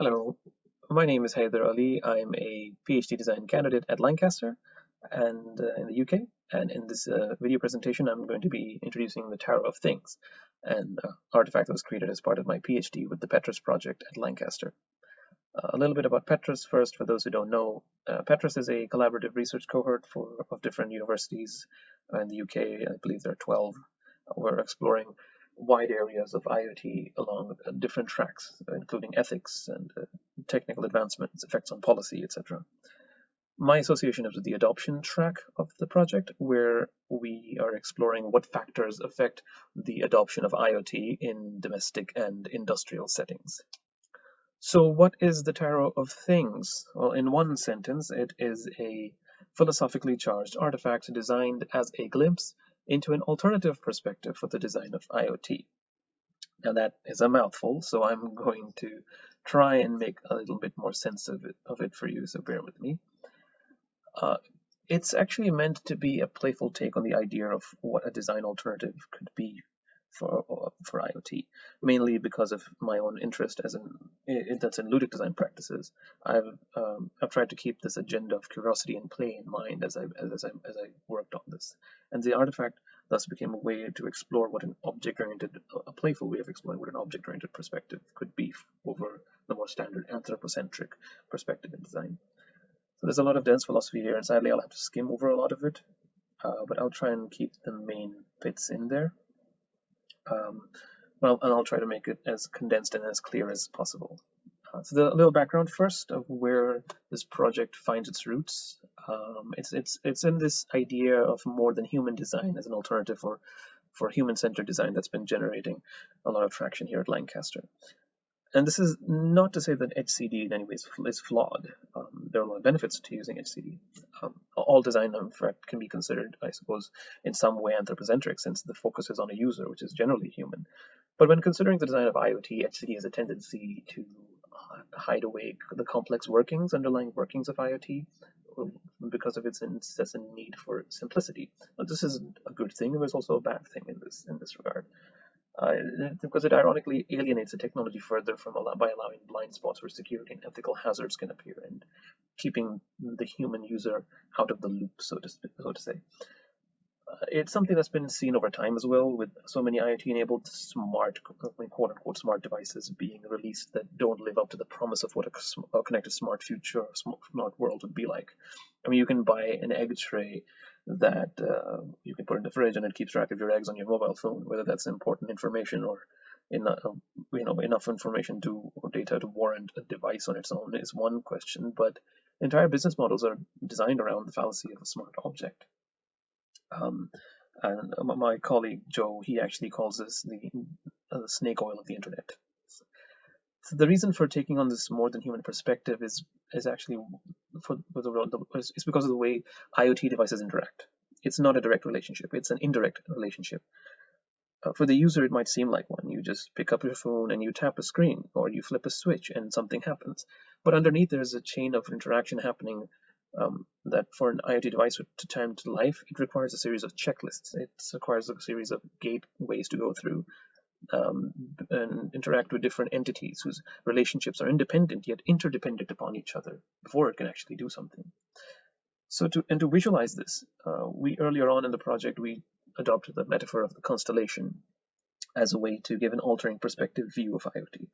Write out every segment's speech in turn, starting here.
Hello, my name is Haider Ali. I'm a PhD design candidate at Lancaster and uh, in the UK. And in this uh, video presentation, I'm going to be introducing the Tarot of Things, an uh, artifact that was created as part of my PhD with the PETRAS project at Lancaster. Uh, a little bit about PETRAS first, for those who don't know. Uh, PETRAS is a collaborative research cohort for of different universities in the UK. I believe there are 12. We're exploring wide areas of IoT along uh, different tracks, including ethics and uh, technical advancements, effects on policy, etc. My association is with the adoption track of the project, where we are exploring what factors affect the adoption of IoT in domestic and industrial settings. So what is the Tarot of Things? Well, in one sentence, it is a philosophically charged artifact designed as a glimpse into an alternative perspective for the design of IoT. Now that is a mouthful, so I'm going to try and make a little bit more sense of it, of it for you, so bear with me. Uh, it's actually meant to be a playful take on the idea of what a design alternative could be for for IoT, mainly because of my own interest as in, that's in ludic design practices. I've um, I've tried to keep this agenda of curiosity and play in mind as I as I as I worked on this, and the artifact thus became a way to explore what an object-oriented, a playful way of exploring what an object-oriented perspective could be over the more standard anthropocentric perspective in design. So there's a lot of dense philosophy here, and sadly I'll have to skim over a lot of it, uh, but I'll try and keep the main bits in there. Um, well, and I'll try to make it as condensed and as clear as possible. Uh, so the little background first of where this project finds its roots. Um, it's it's it's in this idea of more than human design as an alternative for for human-centered design that's been generating a lot of traction here at Lancaster. And this is not to say that HCD in any way is flawed. Um, there are a lot of benefits to using HCD. Um, all design, can be considered, I suppose, in some way anthropocentric since the focus is on a user, which is generally human. But when considering the design of IoT, HCD has a tendency to uh, hide away the complex workings, underlying workings of IoT, because of its incessant need for simplicity. Now, this is a good thing, there's also a bad thing in this in this regard uh, because it ironically alienates the technology further from by allowing blind spots where security and ethical hazards can appear and keeping the human user out of the loop, so to, so to say. Uh, it's something that's been seen over time as well, with so many IoT-enabled smart, quote-unquote, smart devices being released that don't live up to the promise of what a, connected smart future, smart world would be like. I mean, you can buy an egg tray that uh, you can put in the fridge and it keeps track of your eggs on your mobile phone, whether that's important information or in, uh, you know enough information to or data to warrant a device on its own is one question, but entire business models are designed around the fallacy of a smart object. Um, and my colleague Joe, he actually calls this the, uh, snake oil of the internet. So the reason for taking on this more than human perspective is is actually for, for the, is because of the way IoT devices interact. It's not a direct relationship; it's an indirect relationship. Uh, for the user, it might seem like one. You just pick up your phone and you tap a screen, or you flip a switch and something happens. But underneath, there's a chain of interaction happening um, that for an IoT device to time to life, it requires a series of checklists. It requires a series of gateways to go through um, and interact with different entities whose relationships are independent yet interdependent upon each other before it can actually do something. So to and to visualize this, uh, we earlier on in the project we adopted the metaphor of the constellation as a way to give an altering perspective view of IoT.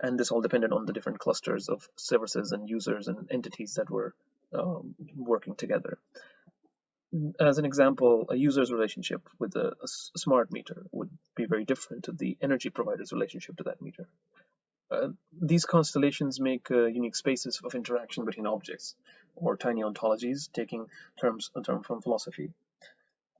And this all depended on the different clusters of services and users and entities that were um, working together as an example, a user's relationship with a, a, smart meter would be very different to the energy provider's relationship to that meter. Uh, these constellations make uh, unique spaces of interaction between objects, or tiny ontologies, taking terms a term from philosophy.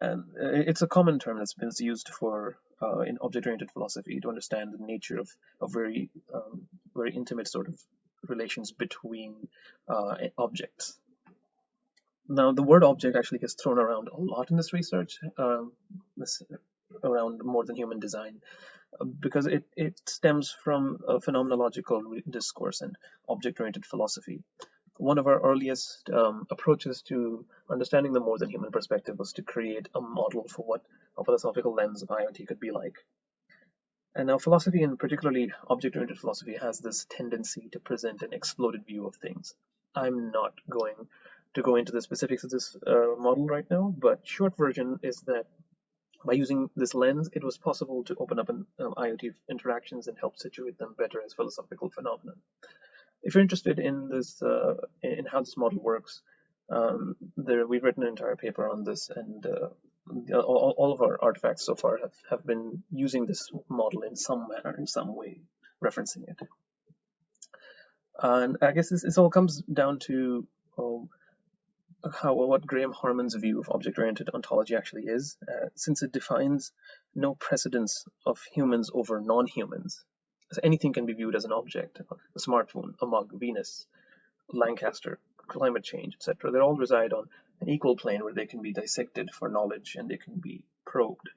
And uh, it's a common term that's been used for uh, in object-oriented philosophy to understand the nature of, of very um, very intimate sort of relations between uh, objects. Now, the word object actually gets thrown around a lot in this research, um, this, around more than human design, uh, because it, it stems from a phenomenological discourse and object-oriented philosophy. One of our earliest um, approaches to understanding the more than human perspective was to create a model for what a philosophical lens of IoT could be like. And now philosophy, and particularly object-oriented philosophy, has this tendency to present an exploded view of things. I'm not going to go into the specifics of this uh, model right now, but short version is that by using this lens, it was possible to open up an, um, IoT interactions and help situate them better as philosophical phenomena. If you're interested in this, uh, in how this model works, um, there, we've written an entire paper on this, and uh, all, all, of our artifacts so far have, have been using this model in some manner, in some way, referencing it. And I guess this, this all comes down to um, how what Graham Harman's view of object-oriented ontology actually is, uh, since it defines no precedence of humans over non-humans. So anything can be viewed as an object, a smartphone, a mug, Venus, Lancaster, climate change, etc. They all reside on an equal plane where they can be dissected for knowledge and they can be probed.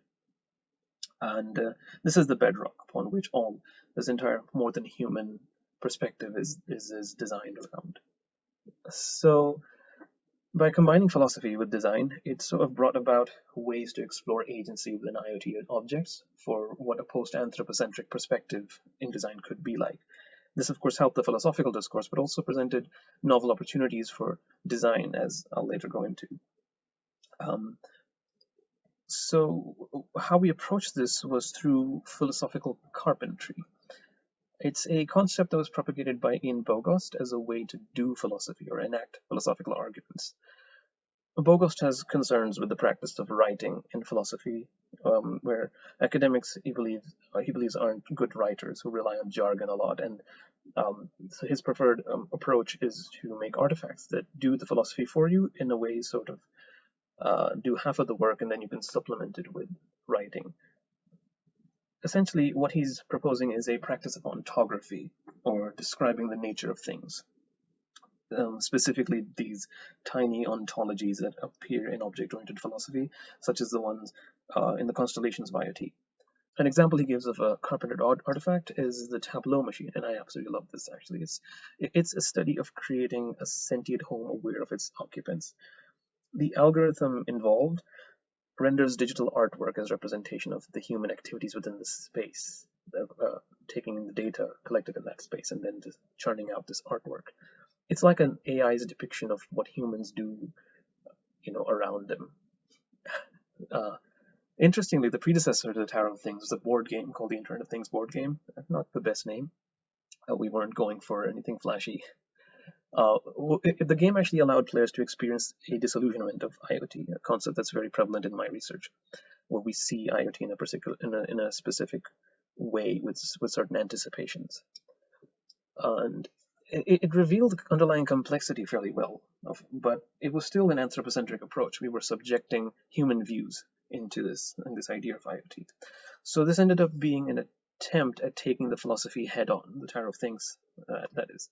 And uh, this is the bedrock upon which all this entire more than human perspective is, is, is designed around. So by combining philosophy with design, it sort of brought about ways to explore agency within IoT objects for what a post-anthropocentric perspective in design could be like. This, of course, helped the philosophical discourse, but also presented novel opportunities for design, as I'll later go into. Um, so how we approached this was through philosophical carpentry. It's a concept that was propagated by Ian Bogost as a way to do philosophy or enact philosophical arguments. Bogost has concerns with the practice of writing in philosophy, um, where academics he believes he believes aren't good writers who rely on jargon a lot, and um, so his preferred um, approach is to make artifacts that do the philosophy for you in a way, sort of uh, do half of the work, and then you can supplement it with writing. Essentially, what he's proposing is a practice of ontography, or describing the nature of things um, specifically these tiny ontologies that appear in object-oriented philosophy, such as the ones uh, in the constellations of IoT. An example he gives of a carpentered artifact is the Tableau machine, and I absolutely love this actually. It's, it's a study of creating a sentient home aware of its occupants. The algorithm involved renders digital artwork as representation of the human activities within the space, uh, taking the data collected in that space and then just churning out this artwork it's like an AI's depiction of what humans do, you know, around them. Uh, interestingly, the predecessor to the Tarot of Things was a board game called the Internet of Things board game. Not the best name. Uh, we weren't going for anything flashy. Uh, it, the game actually allowed players to experience a disillusionment of IoT, a concept that's very prevalent in my research, where we see IoT in a particular in a, in a specific way with with certain anticipations. And it, it revealed underlying complexity fairly well, but it was still an anthropocentric approach. We were subjecting human views into this and this idea of IoT. So this ended up being an attempt at taking the philosophy head on, the Tarot of Things, uh, that is,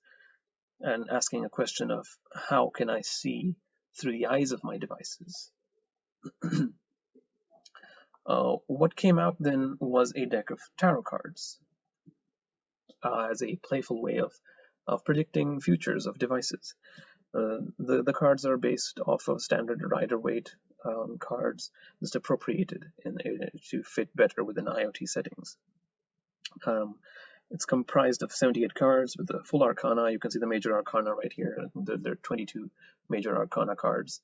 and asking a question of how can I see through the eyes of my devices? uh, what came out then was a deck of tarot cards uh, as a playful way of of predicting futures of devices. Uh, the, the cards are based off of standard Rider-Waite um, cards, just appropriated in, to fit better within IoT settings. Um, it's comprised of 78 cards with the full arcana. You can see the major arcana right here. There, there are 22 major arcana cards.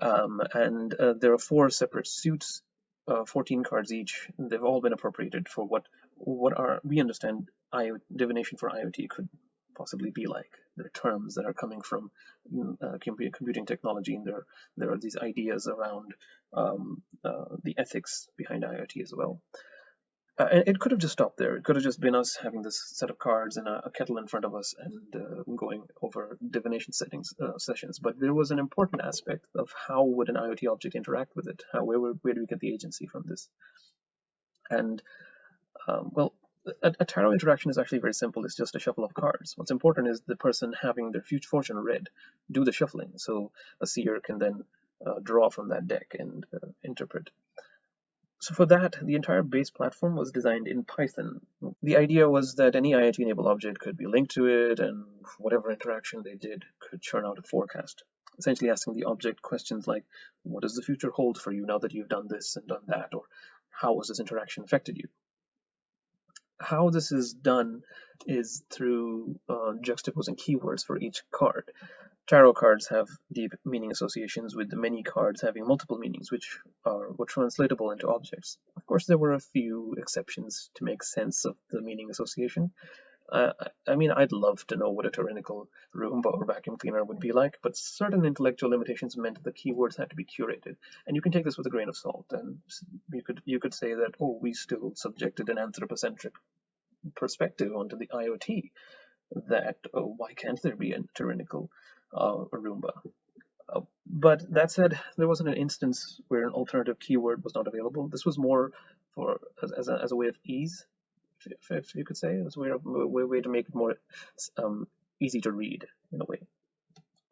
Um, and uh, there are four separate suits, uh, 14 cards each. They've all been appropriated for what what are we understand IoT, divination for IoT could possibly be like. There are terms that are coming from mm, uh, computing technology, and there there are these ideas around um, uh, the ethics behind IoT as well. Uh, it could have just stopped there. It could have just been us having this set of cards and a, a kettle in front of us and uh, going over divination settings uh, sessions. But there was an important aspect of how would an IoT object interact with it? How, where, where do we get the agency from this? And um, well, a, a, tarot interaction is actually very simple. It's just a shuffle of cards. What's important is the person having their future fortune read do the shuffling, so a seer can then uh, draw from that deck and uh, interpret. So for that, the entire base platform was designed in Python. The idea was that any IoT-enabled object could be linked to it, and whatever interaction they did could churn out a forecast. Essentially asking the object questions like, what does the future hold for you now that you've done this and done that, or how has this interaction affected you? how this is done is through uh, juxtaposing keywords for each card. Tarot cards have deep meaning associations with many cards having multiple meanings, which are were translatable into objects. Of course, there were a few exceptions to make sense of the meaning association, uh, I mean, I'd love to know what a tyrannical Roomba or vacuum cleaner would be like, but certain intellectual limitations meant the keywords had to be curated. And you can take this with a grain of salt. And you could you could say that, oh, we still subjected an anthropocentric perspective onto the IoT. That oh, why can't there be a tyrannical uh, Roomba? Uh, but that said, there wasn't an instance where an alternative keyword was not available. This was more for as, as, a, as a way of ease if, if you could say. Was a way, way, way to make it more um, easy to read in a way.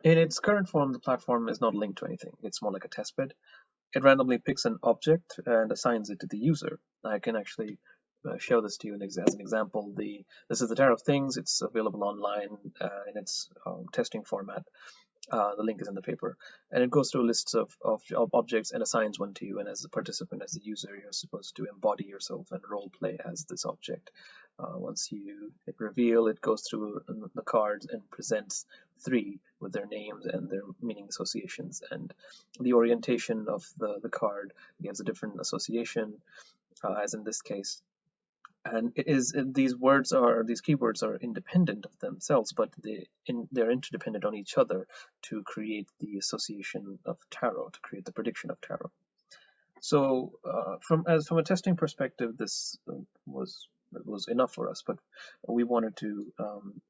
In its current form, the platform is not linked to anything. It's more like a testbed. It randomly picks an object and assigns it to the user. I can actually show this to you as an example. The This is the Tarot of Things. It's available online uh, in its um, testing format. Uh, the link is in the paper. And it goes through lists of, of, of, objects and assigns one to you. And as a participant, as a user, you're supposed to embody yourself and role play as this object. Uh, once you hit reveal, it goes through the cards and presents three with their names and their meaning associations. And the orientation of the, the card gives a different association, uh, as in this case, and it is these words are these keywords are independent of themselves but they in, they're interdependent on each other to create the association of tarot to create the prediction of tarot. So uh, from as from a testing perspective this uh, was was enough for us but we wanted to um,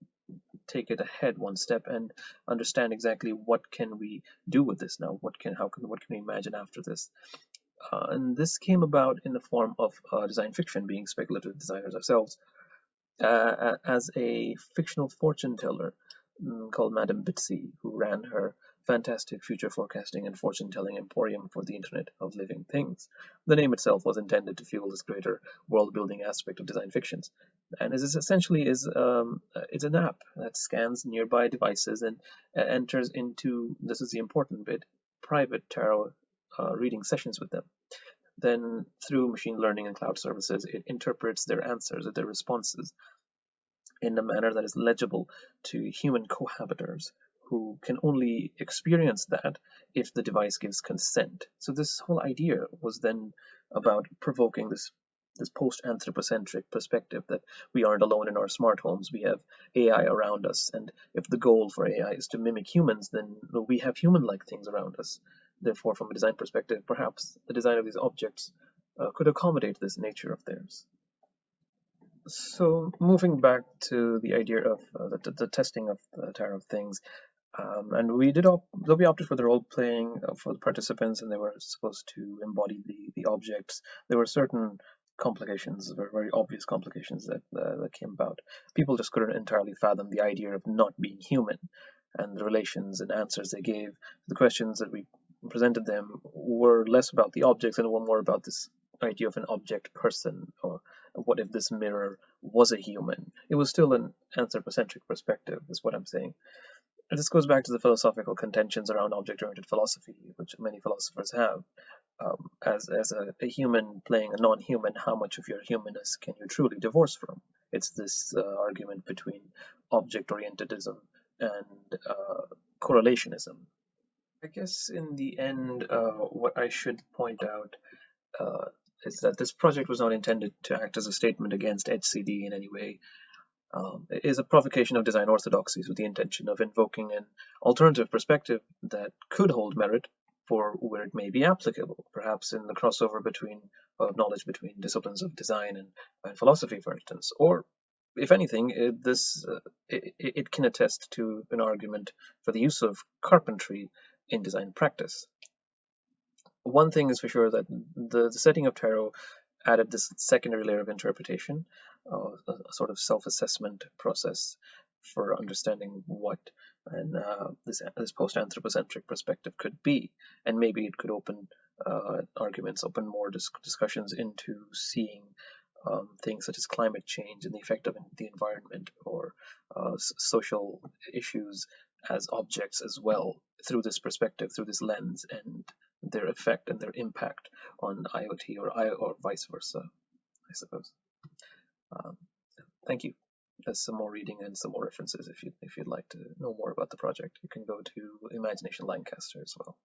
take it ahead one step and understand exactly what can we do with this now? What can how can what can we imagine after this uh, and this came about in the form of uh, design fiction, being speculative designers ourselves, uh, as a fictional fortune teller um, called Madame Bitsy, who ran her fantastic future forecasting and fortune telling emporium for the Internet of Living Things. The name itself was intended to fuel this greater world building aspect of design fictions. And this essentially is um, it's an app that scans nearby devices and uh, enters into this is the important bit private tarot uh, reading sessions with them. Then through machine learning and cloud services, it interprets their answers or their responses in a manner that is legible to human cohabitors who can only experience that if the device gives consent. So this whole idea was then about provoking this this post-anthropocentric perspective that we aren't alone in our smart homes. We have AI around us, and if the goal for AI is to mimic humans, then we have human-like things around us. Therefore, from a design perspective, perhaps the design of these objects uh, could accommodate this nature of theirs. So moving back to the idea of uh, the, the, testing of the Tarot of Things, um, and we did op we opted for the role playing uh, for the participants, and they were supposed to embody the the objects. There were certain complications, very very obvious complications that uh, that came about. People just couldn't entirely fathom the idea of not being human, and the relations and answers they gave to the questions that we presented them were less about the objects and were more about this idea of an object person or what if this mirror was a human? It was still an anthropocentric perspective is what i'm saying. This goes back to the philosophical contentions around object-oriented philosophy which many philosophers have. Um, as, as a, a, human playing a non-human how much of your humanness can you truly divorce from? It's this uh, argument between object-orientedism and uh, correlationism I guess in the end, uh, what I should point out uh, is that this project was not intended to act as a statement against HCD in any way. Um, it is a provocation of design orthodoxies with the intention of invoking an alternative perspective that could hold merit for where it may be applicable, perhaps in the crossover between knowledge between disciplines of design and, and philosophy, for instance, or if anything, it, this uh, it, it, can attest to an argument for the use of carpentry in design practice. One thing is for sure that the, the setting of tarot added this secondary layer of interpretation, uh, a, a, sort of self-assessment process for understanding what and uh, this, this post-anthropocentric perspective could be, and maybe it could open uh, arguments, open more dis discussions into seeing um, things such as climate change and the effect of the environment or uh, social issues as objects as well through this perspective, through this lens, and their effect and their impact on IoT or I or vice versa, I suppose. Um, thank you. There's some more reading and some more references if you if you'd like to know more about the project. You can go to Imagination Lancaster as well.